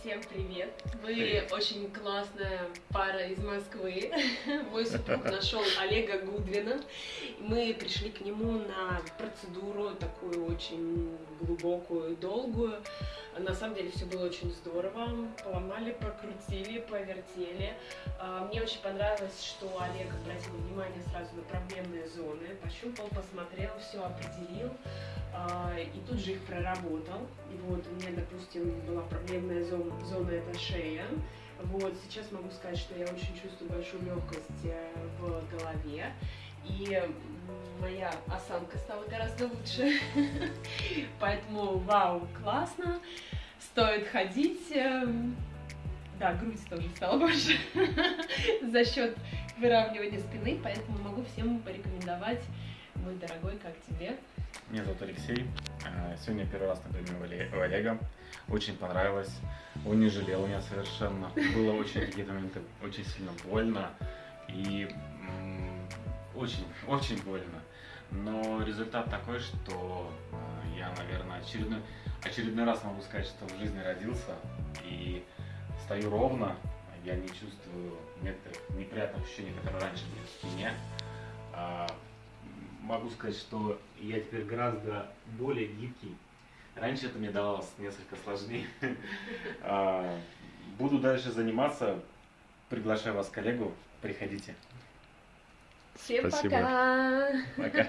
Всем привет! Вы Привет. очень классная пара из Москвы. Мой супруг нашел Олега Гудвина. Мы пришли к нему на процедуру такую очень глубокую, долгую. На самом деле все было очень здорово. Поломали, прокрутили, повертели. А, Мне очень понравилось, что Олег обратил внимание сразу на проблемные зоны. Пощупал, посмотрел, все определил. А, И тут же их проработал. И вот у меня, допустим, была проблемная зона, зона это шея. Вот сейчас могу сказать, что я очень чувствую большую легкость э, в голове. И моя осанка стала гораздо лучше. Поэтому, вау, классно. Стоит ходить. эм, Да, грудь тоже стала больше за счет выравнивания спины, поэтому могу всем порекомендовать, мой дорогой, как тебе. Меня зовут Алексей. А, Сегодня первый раз на приеме у Оле- у Олега. Очень понравилось. Он не жалел меня совершенно. Было очень какие-то моменты очень сильно больно. И очень, очень больно. Но результат такой, что а, я, наверное, очередной, очередной раз могу сказать, что в жизни родился. И стою ровно. Я не чувствую некоторых неприятных ощущений, которые раньше были в спине. А, могу сказать, что я теперь гораздо более гибкий. Раньше это мне давалось несколько сложнее. А, Буду дальше заниматься. Приглашаю вас, коллегу. Приходите. Всем Спасибо. пока! Пока.